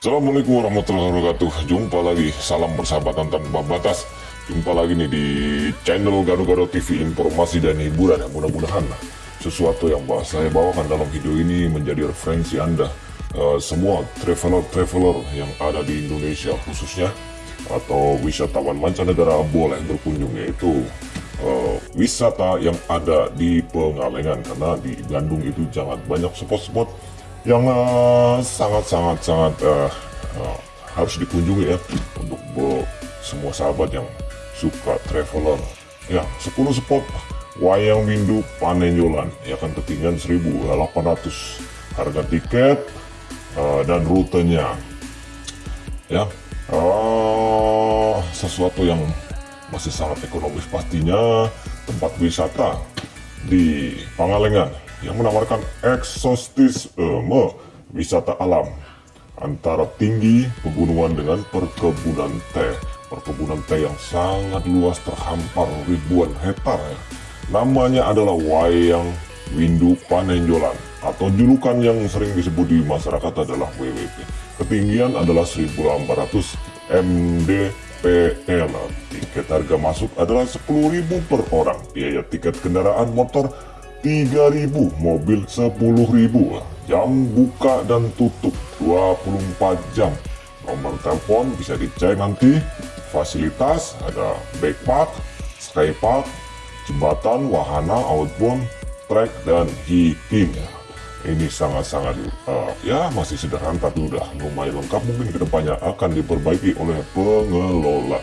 Assalamualaikum warahmatullahi wabarakatuh. Jumpa lagi, salam persahabatan tanpa batas. Jumpa lagi nih di channel Gado-Gado TV Informasi dan hiburan. Ya Mudah-mudahan sesuatu yang saya bawakan dalam video ini menjadi referensi Anda. Uh, Semua traveler-traveler yang ada di Indonesia khususnya Atau wisatawan mancanegara boleh berkunjung Yaitu uh, wisata yang ada di Pengalengan. Karena di Bandung itu sangat banyak spot-spot yang eh, sangat-sangat-sangat uh, uh, uh, harus dikunjungi ya untuk semua sahabat yang suka traveler. Ya 10 spot wayang windu panenjolan ya kan ketinggian 1800 harga tiket uh, dan rutenya. Ya uh, sesuatu yang masih sangat ekonomis pastinya tempat wisata di Pangalengan yang menawarkan eksostisme wisata alam antara tinggi pegunungan dengan perkebunan teh. Perkebunan teh yang sangat luas terhampar ribuan hektar ya. Namanya adalah Wayang Windu Panenjolan atau julukan yang sering disebut di masyarakat adalah WWP. Ketinggian adalah 1800 mdpl. Tiket harga masuk adalah 10.000 per orang. Biaya tiket kendaraan motor 3000 mobil 10.000 jam buka dan tutup 24 jam. Nomor telepon bisa dicek nanti. Fasilitas ada backpack skypark jembatan wahana outbound trek dan hiking. Ini sangat-sangat uh, ya masih sederhana tapi udah lumayan lengkap. Mungkin ke depannya akan diperbaiki oleh pengelola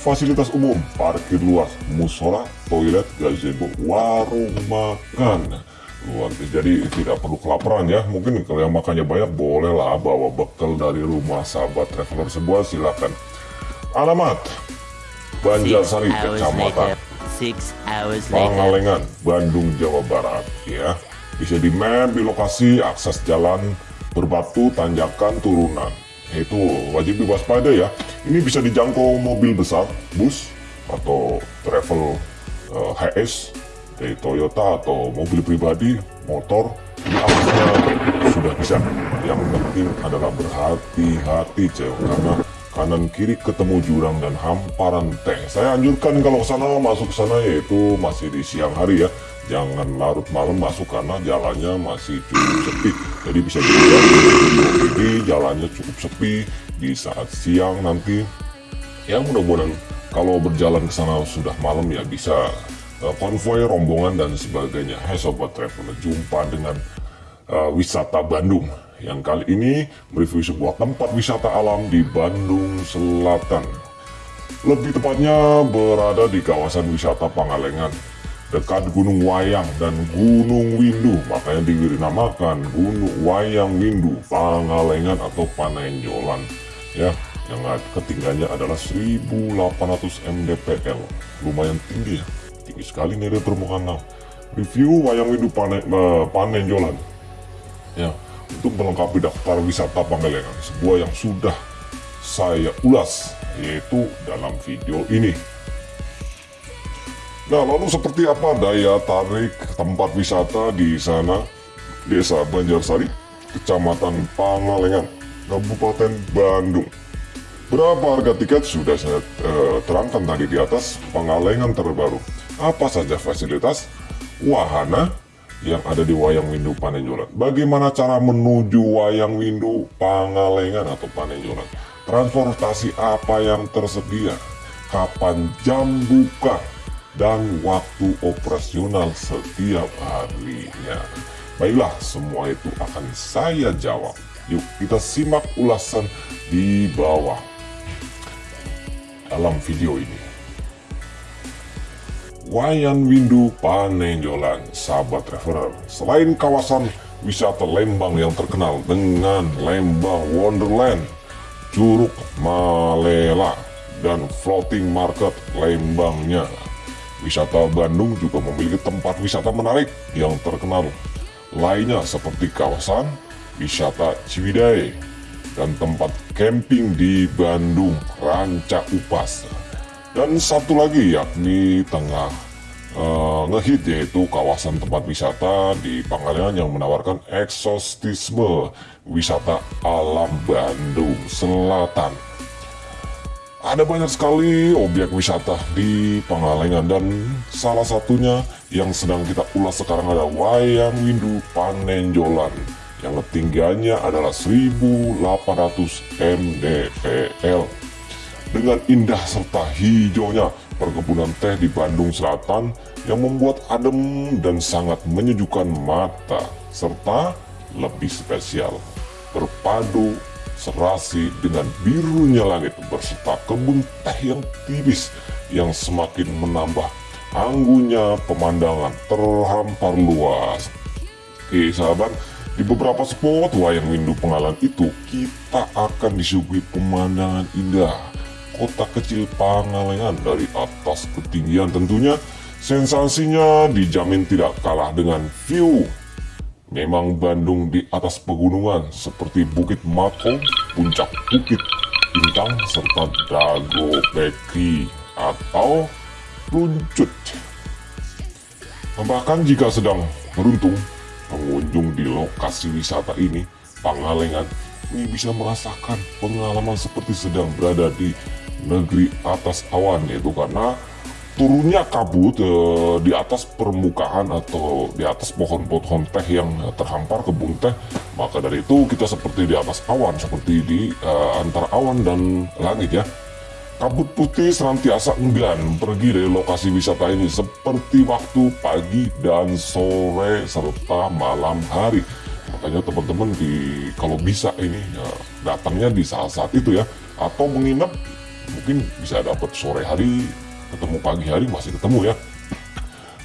fasilitas umum, parkir luas, musola, toilet, gazebo, warung makan. Luar jadi tidak perlu kelaparan ya. Mungkin kalau yang makannya banyak bolehlah bawa bekal dari rumah sahabat traveler sebuah silakan. Alamat Banjarsari, Kecamatan Pangalengan, Bandung, Jawa Barat ya. Bisa di map di lokasi akses jalan berbatu, tanjakan, turunan itu wajib diwaspada ya. Ini bisa dijangkau mobil besar bus atau travel uh, eh, HS dari Toyota atau mobil pribadi motor. Ini aksesnya sudah bisa. Yang penting adalah berhati-hati cewek karena kanan kiri ketemu jurang dan hamparan teh saya anjurkan kalau sana masuk sana yaitu masih di siang hari ya jangan larut malam masuk karena jalannya masih cukup sepi. Jadi bisa dilihat di jalannya cukup sepi di saat siang nanti. Ya mudah-mudahan kalau berjalan ke sana sudah malam ya bisa uh, konvoy rombongan dan sebagainya. Hai Sobat Traveler jumpa dengan uh, wisata Bandung. Yang kali ini mereview sebuah tempat wisata alam di Bandung Selatan. Lebih tepatnya berada di kawasan wisata Pangalengan dekat Gunung Wayang dan Gunung Windu. Makanya dinamakan Gunung Wayang Windu. Pangalengan atau Panenjolan. Ya yang ketinggiannya adalah 1800 mdpl lumayan tinggi ya. Tinggi sekali nih dari permukaan laut. Review Wayang Windu uh, Panenjolan. Ya untuk melengkapi daftar wisata Pangalengan. Sebuah yang sudah saya ulas yaitu dalam video ini Nah, lalu seperti apa daya tarik tempat wisata di sana? Desa Banjarsari, Kecamatan Pangalengan, Kabupaten Bandung. Berapa harga tiket sudah saya uh, terangkan tadi di atas Pangalengan terbaru. Apa saja fasilitas, wahana yang ada di Wayang Windu Panenjolan. Bagaimana cara menuju Wayang Windu Pangalengan atau Panenjolan? Transportasi apa yang tersedia? Kapan jam buka? Dan waktu operasional setiap harinya. Baiklah, semua itu akan saya jawab. Yuk kita simak ulasan di bawah dalam video ini. Wayan Windu Panenjolan, sahabat traveler. Selain kawasan wisata Lembang yang terkenal dengan Lembang Wonderland, Curug Malela, dan Floating Market Lembangnya Wisata Bandung juga memiliki tempat wisata menarik yang terkenal lainnya seperti kawasan wisata Ciwidey dan tempat camping di Bandung Ranca Upas dan satu lagi yakni tengah uh, ngehit yaitu kawasan tempat wisata di Pangalengan yang menawarkan eksostisme wisata alam Bandung Selatan. Ada banyak sekali objek wisata di Pangalengan dan salah satunya yang sedang kita ulas sekarang ada Wayang Windu Panenjolan yang ketinggiannya adalah 1800 mdpl. Dengan indah serta hijaunya perkebunan teh di Bandung Selatan yang membuat adem dan sangat menyejukkan mata serta lebih spesial berpadu serasi dengan birunya langit berserta kebun teh yang tipis yang semakin menambah anggunnya pemandangan terhampar luas. Oke sahabat, di beberapa spot wayang windu pengalan itu kita akan disuguhi pemandangan indah kota kecil Pangalengan dari atas ketinggian tentunya sensasinya dijamin tidak kalah dengan view Memang Bandung di atas pegunungan seperti Bukit Mako, Puncak Bukit Bintang, serta Dago Bekri atau Runcut. Bahkan jika sedang beruntung, pengunjung di lokasi wisata ini, Pangalengan, ini bisa merasakan pengalaman seperti sedang berada di negeri atas awan, yaitu karena turunnya kabut uh, di atas permukaan atau di atas pohon-pohon teh yang terhampar kebun teh maka dari itu kita seperti di atas awan seperti di uh, antara awan dan langit ya. Kabut putih senantiasa enggan pergi dari lokasi wisata ini seperti waktu pagi dan sore serta malam hari. Makanya teman-teman di kalau bisa ini ya, datangnya di saat-saat itu ya. Atau menginap mungkin bisa dapat sore hari ketemu pagi hari masih ketemu ya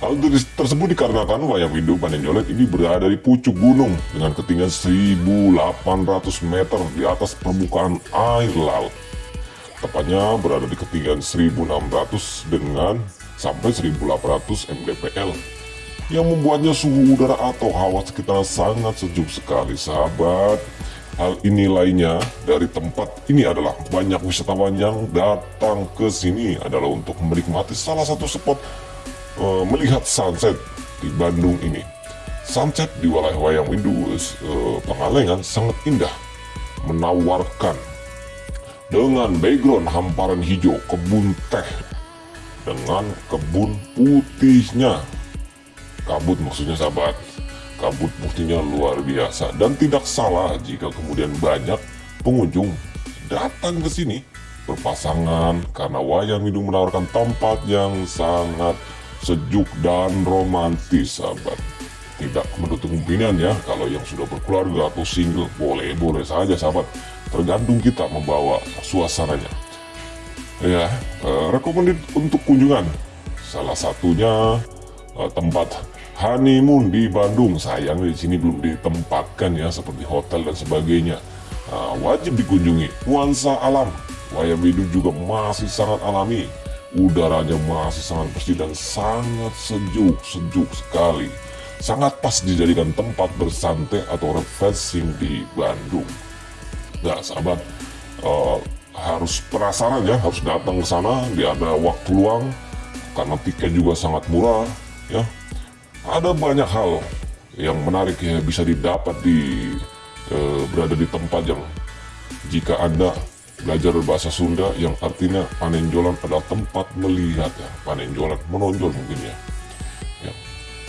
Hal tersebut dikarenakan wayang windu Panenjolet ini berada di pucuk gunung dengan ketinggian 1800 meter di atas permukaan air laut. Tepatnya berada di ketinggian 1600 dengan sampai 1800 mdpl yang membuatnya suhu udara atau hawa sekitar sangat sejuk sekali sahabat. Hal ini lainnya dari tempat ini adalah banyak wisatawan yang datang ke sini adalah untuk menikmati salah satu spot uh, melihat sunset di Bandung ini. Sunset di wilayah Wayang Windu uh, Pangalengan sangat indah, menawarkan dengan background hamparan hijau kebun teh dengan kebun putihnya kabut maksudnya sahabat kabut buktinya luar biasa. Dan tidak salah jika kemudian banyak pengunjung datang ke sini berpasangan karena wayang windu menawarkan tempat yang sangat sejuk dan romantis sahabat. Tidak menutup kemungkinan ya kalau yang sudah berkeluarga atau single boleh boleh saja sahabat. Tergantung kita membawa suasananya. Ya eh, recommended untuk kunjungan. Salah satunya eh, tempat honeymoon di Bandung. Sayang di sini belum ditempatkan ya seperti hotel dan sebagainya. Nah, wajib dikunjungi. Nuansa alam. Wayang Bidu juga masih sangat alami. Udaranya masih sangat bersih dan sangat sejuk sejuk sekali. Sangat pas dijadikan tempat bersantai atau refreshing di Bandung. Nah sahabat. Uh, harus penasaran ya harus datang ke sana. Dia ada waktu luang karena tiket juga sangat murah ya ada banyak hal yang menarik ya bisa didapat di e, berada di tempat yang jika anda belajar bahasa Sunda yang artinya panenjolan adalah tempat melihat ya panenjolan menonjol mungkin ya, ya.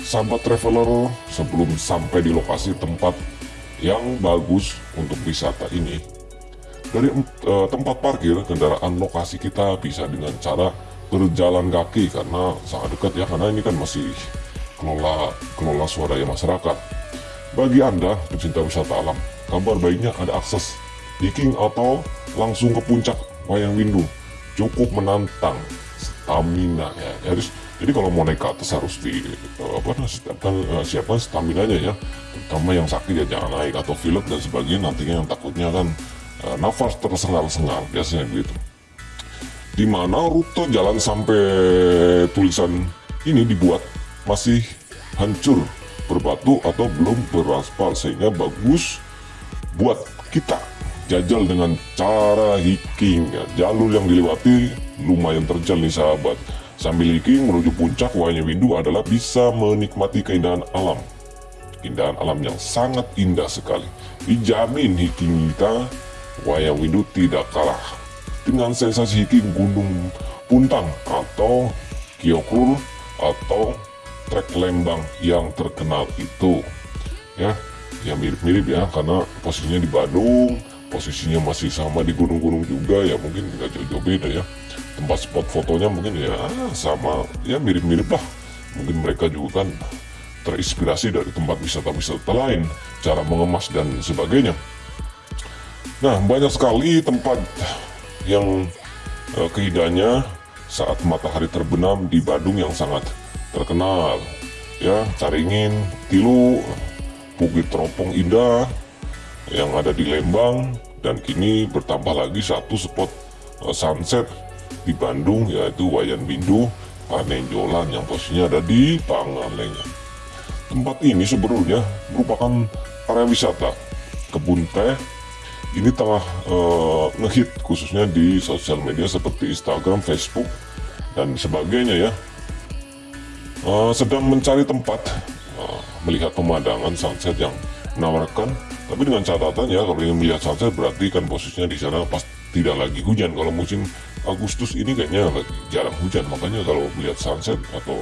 sahabat traveler sebelum sampai di lokasi tempat yang bagus untuk wisata ini dari e, tempat parkir kendaraan lokasi kita bisa dengan cara berjalan kaki karena sangat dekat ya karena ini kan masih kelola kelola swadaya masyarakat. Bagi Anda pecinta wisata alam, kabar baiknya ada akses hiking atau langsung ke puncak Wayang Windu. Cukup menantang stamina ya. Harus jadi kalau mau naik ke atas harus di uh, apa siapkan uh, siapkan stamina nya ya. Terutama yang sakit ya jangan naik atau pilek dan sebagainya nantinya yang takutnya kan uh, nafas tersengal-sengal biasanya begitu. Di mana rute jalan sampai tulisan ini dibuat masih hancur berbatu atau belum beraspal sehingga bagus buat kita jajal dengan cara hiking ya. jalur yang dilewati lumayan terjal nih sahabat Sambil hiking menuju puncak Wayang Windu adalah bisa menikmati keindahan alam. Keindahan alam yang sangat indah sekali. Dijamin hiking kita Wayang Windu tidak kalah dengan sensasi hiking Gunung Puntang atau Kiokur atau trek Lembang yang terkenal itu. Ya, yang mirip-mirip ya karena posisinya di Bandung, posisinya masih sama di gunung-gunung juga. Ya mungkin nggak jauh-jauh beda ya. Tempat spot fotonya mungkin ya sama ya mirip-mirip lah. Mungkin mereka juga kan terinspirasi dari tempat wisata-wisata lain cara mengemas dan sebagainya. Nah banyak sekali tempat yang uh, keindahannya saat matahari terbenam di Badung yang sangat terkenal ya Caringin, Tilu, Bukit Teropong Indah yang ada di Lembang dan kini bertambah lagi satu spot uh, sunset di Bandung yaitu Wayan Bindu Panenjolan yang posisinya ada di Pangalengan. Tempat ini sebenarnya merupakan area wisata kebun teh ini tengah uh, ngehit khususnya di sosial media seperti Instagram, Facebook dan sebagainya ya. Uh, sedang mencari tempat. Uh, melihat pemandangan sunset yang menawarkan. Tapi dengan catatan ya kalau ingin melihat sunset berarti kan posisinya di sana pas tidak lagi hujan. Kalau musim Agustus ini kayaknya lagi jarang hujan. Makanya kalau melihat sunset atau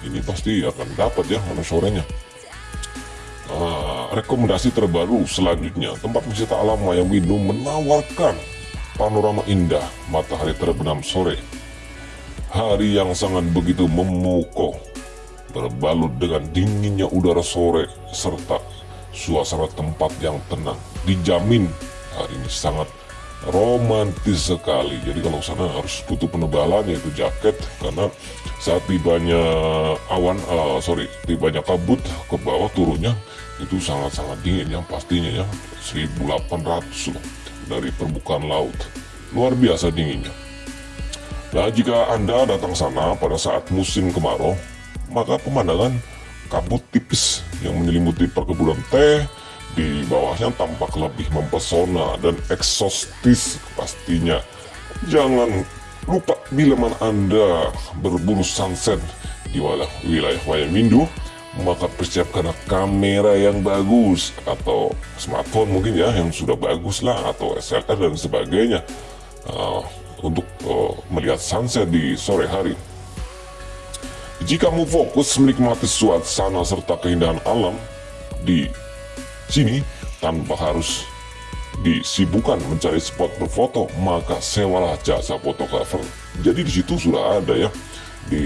ini pasti akan dapat ya mana sorenya. Uh, rekomendasi terbaru selanjutnya. Tempat wisata alam Wayang Windu menawarkan panorama indah matahari terbenam sore. Hari yang sangat begitu memukau berbalut dengan dinginnya udara sore serta suasana tempat yang tenang. Dijamin hari ini sangat romantis sekali. Jadi kalau sana harus butuh penebalan yaitu jaket karena saat tibanya awan uh, sorry tibanya kabut ke bawah turunnya itu sangat-sangat dingin yang pastinya ya. 1800 loh dari permukaan laut. Luar biasa dinginnya. Nah jika anda datang sana pada saat musim kemarau maka pemandangan kabut tipis yang menyelimuti perkebunan teh di bawahnya tampak lebih mempesona dan eksostis pastinya. Jangan lupa bila mana Anda berburu sunset di wilayah Wayamindu, maka persiapkan kamera yang bagus atau smartphone mungkin ya yang sudah bagus lah atau SLR dan sebagainya uh, untuk uh, melihat sunset di sore hari. Jika mau fokus menikmati suasana serta keindahan alam di sini tanpa harus disibukkan mencari spot berfoto, maka sewalah jasa fotografer. Jadi di situ sudah ada ya di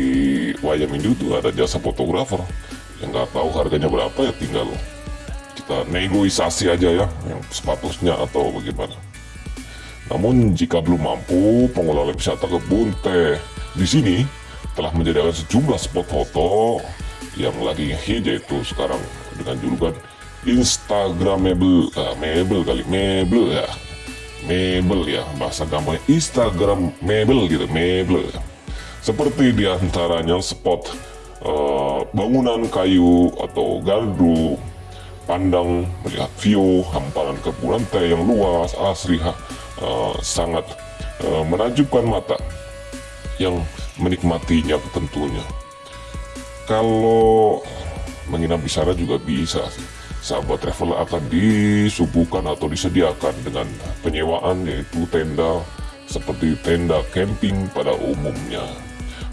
Wayamindu itu ada jasa fotografer yang nggak tahu harganya berapa ya tinggal kita negosiasi aja ya yang sepatutnya atau bagaimana. Namun jika belum mampu, pengelola wisata kebun teh di sini telah menyediakan sejumlah spot foto yang lagi hit yaitu sekarang dengan julukan Instagramable, uh, mebel kali, mebel ya, mebel ya, bahasa gampangnya Instagram mebel gitu, mebel. Seperti di antaranya spot uh, bangunan kayu atau gardu, pandang melihat view hamparan kebunan teh yang luas, asri, uh, sangat uh, menajubkan mata yang menikmatinya tentunya. Kalau menginap di sana juga bisa sih sahabat traveler akan disuguhkan atau disediakan dengan penyewaan yaitu tenda seperti tenda camping pada umumnya.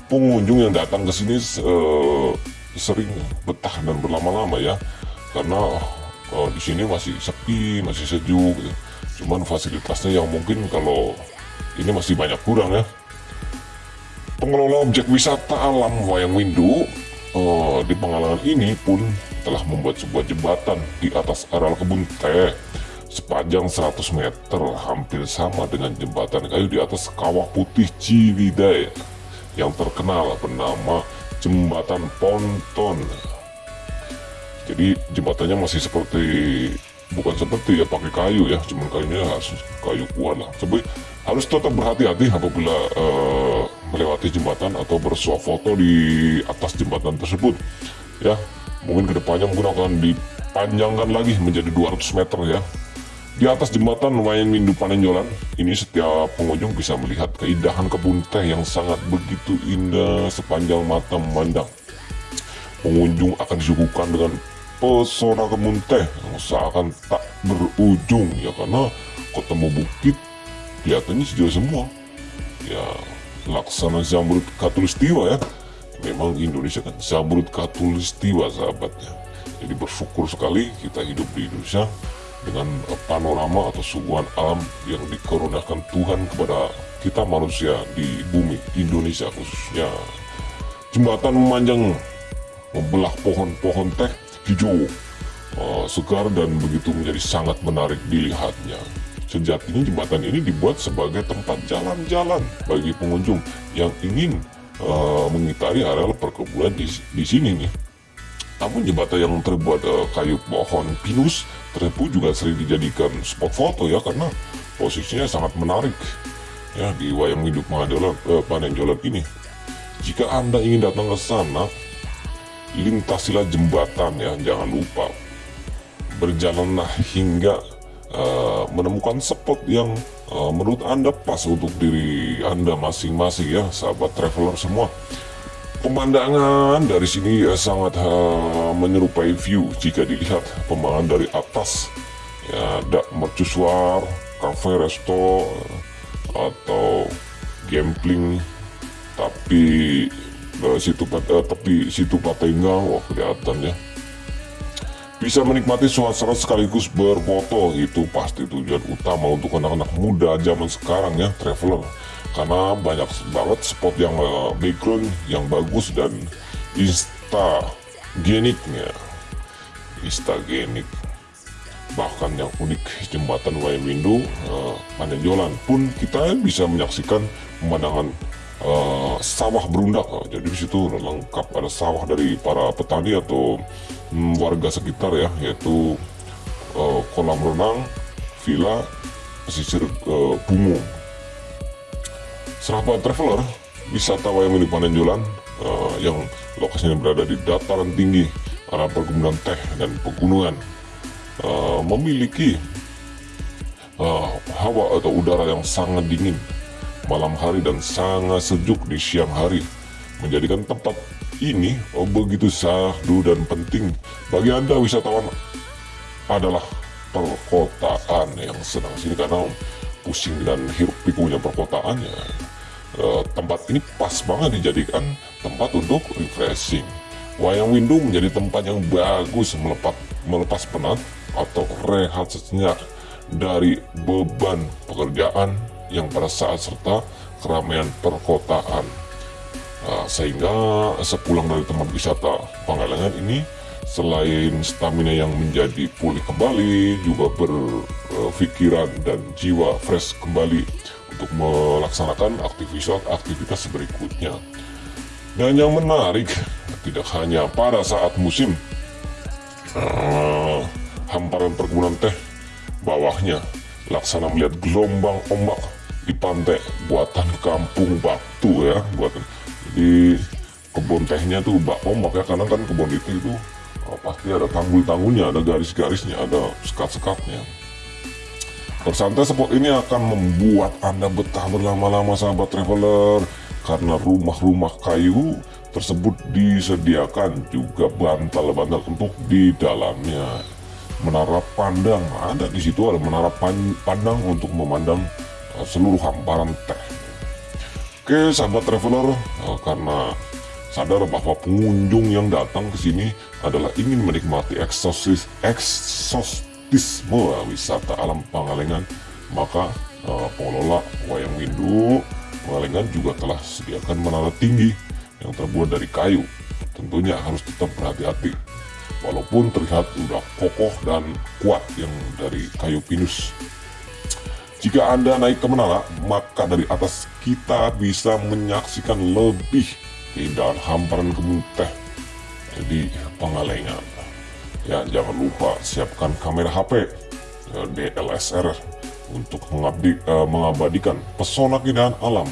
Pengunjung yang datang ke sini uh, sering betah dan berlama-lama ya, karena uh, di sini masih sepi, masih sejuk. Gitu. Cuman fasilitasnya yang mungkin kalau ini masih banyak kurang ya. Pengelola objek wisata alam Wayang Windu uh, di pengalaman ini pun telah membuat sebuah jembatan di atas areal kebun teh. Sepanjang 100 meter hampir sama dengan jembatan kayu di atas kawah putih Ciwidey yang terkenal bernama jembatan ponton. Jadi jembatannya masih seperti bukan seperti ya pakai kayu ya cuman kayunya harus kayu kuat lah. Tapi harus tetap berhati-hati apabila uh, melewati jembatan atau bersuah foto di atas jembatan tersebut ya mungkin ke depannya mungkin akan dipanjangkan lagi menjadi 200 meter ya Di atas jembatan lumayan Windu Panenjolan, ini setiap pengunjung bisa melihat keindahan kebun teh yang sangat begitu indah sepanjang mata memandang. Pengunjung akan disuguhkan dengan pesona kebun teh yang seakan tak berujung ya karena ketemu bukit kelihatannya sejauh semua. Ya, laksana zamrud katulistiwa ya. Memang Indonesia kan zamrud katulistiwa sahabatnya. Jadi bersyukur sekali kita hidup di Indonesia dengan panorama atau suguhan alam yang dikaruniakan Tuhan kepada kita manusia di bumi Indonesia khususnya. Jembatan memanjang membelah pohon-pohon teh hijau, uh, segar dan begitu menjadi sangat menarik dilihatnya. Sejatinya jembatan ini dibuat sebagai tempat jalan-jalan bagi pengunjung yang ingin uh, mengitari areal perkebunan di, di sini nih. Namun jembatan yang terbuat uh, kayu pohon pinus tersebut juga sering dijadikan spot foto ya karena posisinya sangat menarik ya di wayang hidup Panenjolan, uh, Panenjolan ini. Jika Anda ingin datang ke sana, lintasilah jembatan ya, jangan lupa. Berjalanlah hingga uh, menemukan spot yang uh, menurut Anda pas untuk diri Anda masing-masing ya, sahabat traveler semua. Pemandangan dari sini ya, sangat uh, menyerupai view jika dilihat pemandangan dari atas. Ya, ada mercusuar, cafe, resto, atau gambling, tapi uh, situ uh, tepi situ Patenggang, wah kelihatan ya. Bisa menikmati suasana sekaligus berfoto. Itu pasti tujuan utama untuk anak-anak muda zaman sekarang ya, traveler. Karena banyak banget spot yang uh, background yang bagus dan instageniknya. Instagenik. Bahkan yang unik jembatan Wayang Windu uh, pun kita bisa menyaksikan pemandangan uh, sawah berundak. Jadi di situ lengkap ada sawah dari para petani atau um, warga sekitar ya yaitu uh, kolam renang villa pesisir uh, bungu Sahabat traveler, wisata wayang Panenjolan uh, yang lokasinya berada di dataran tinggi arah perkebunan teh dan pegunungan uh, memiliki uh, hawa atau udara yang sangat dingin malam hari dan sangat sejuk di siang hari menjadikan tempat ini oh, begitu sahdu dan penting bagi anda wisatawan adalah perkotaan yang sedang sini karena pusing dan hiruk pikunya perkotaannya uh, tempat ini pas banget dijadikan tempat untuk refreshing. Wayang Windu menjadi tempat yang bagus melepas, melepas penat atau rehat sejenak dari beban pekerjaan yang pada saat serta keramaian perkotaan. Uh, sehingga sepulang dari tempat wisata Pangalengan ini selain stamina yang menjadi pulih kembali juga berpikiran dan jiwa fresh kembali untuk melaksanakan aktivitas-aktivitas berikutnya. Dan yang menarik, tidak hanya pada saat musim uh, hamparan perkebunan teh, bawahnya laksana melihat gelombang ombak di pantai buatan kampung Batu ya, buatan di kebun tehnya tuh bak ombak ya, karena kan kebun itu itu oh, pasti ada tanggul-tanggulnya, ada garis-garisnya, ada sekat-sekatnya. Bersantai spot ini akan membuat Anda betah berlama-lama sahabat traveler karena rumah-rumah kayu tersebut disediakan juga bantal-bantal untuk di dalamnya. Menara pandang ada di situ ada menara pandang untuk memandang uh, seluruh hamparan teh. Oke sahabat traveler. Uh, karena sadar bahwa pengunjung yang datang ke sini adalah ingin menikmati eksosis eksos turisme wisata alam Pangalengan. Maka uh, pengelola Wayang Windu Pangalengan juga telah sediakan menara tinggi yang terbuat dari kayu. Tentunya harus tetap berhati-hati. Walaupun terlihat sudah kokoh dan kuat yang dari kayu pinus jika anda naik ke menara maka dari atas kita bisa menyaksikan lebih keindahan hamparan kebun teh di Pangalengan Ya, jangan lupa siapkan kamera HP uh, DLSR untuk mengabdi, uh, mengabadikan pesona keindahan alam.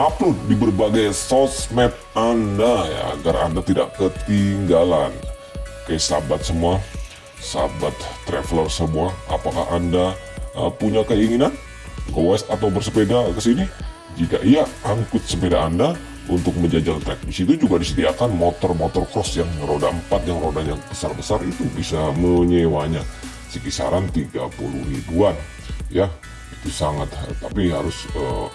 Upload di berbagai sosmed Anda ya agar Anda tidak ketinggalan. Oke, sahabat semua, sahabat traveler semua, apakah Anda uh, punya keinginan goes atau bersepeda ke sini? Jika iya, angkut sepeda Anda untuk menjajal trek. Di situ juga disediakan motor-motor cross yang roda 4 yang rodanya besar-besar itu bisa menyewanya sekisaran 30 ribuan. Ya, itu sangat tapi harus uh,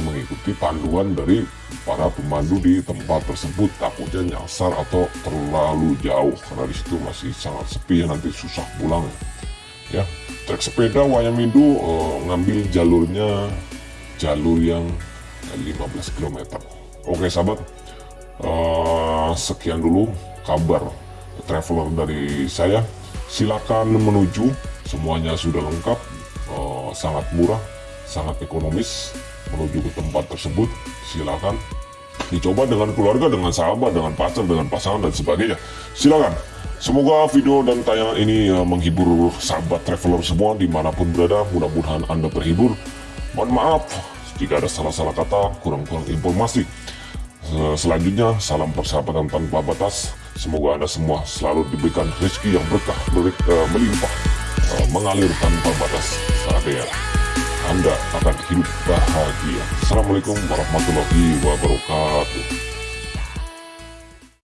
mengikuti panduan dari para pemandu di tempat tersebut takutnya nyasar atau terlalu jauh karena di situ masih sangat sepi nanti susah pulang ya trek sepeda Wayamindu uh, ngambil jalurnya jalur yang 15 km oke sahabat. Uh, sekian dulu kabar traveler dari saya. Silakan menuju. Semuanya sudah lengkap. Uh, sangat murah sangat ekonomis. Menuju ke tempat tersebut silakan. Dicoba dengan keluarga dengan sahabat dengan pacar dengan pasangan dan sebagainya. Silakan semoga video dan tayangan ini uh, menghibur sahabat traveler semua di mana pun berada. Mudah-mudahan anda terhibur. Mohon maaf jika ada salah-salah kata kurang-kurang informasi. Selanjutnya salam persahabatan tanpa batas. Semoga anda semua selalu diberikan rezeki yang berkah uh, melimpah uh, mengalir tanpa batas. Sadar anda akan hidup bahagia. Assalamualaikum warahmatullahi wabarakatuh.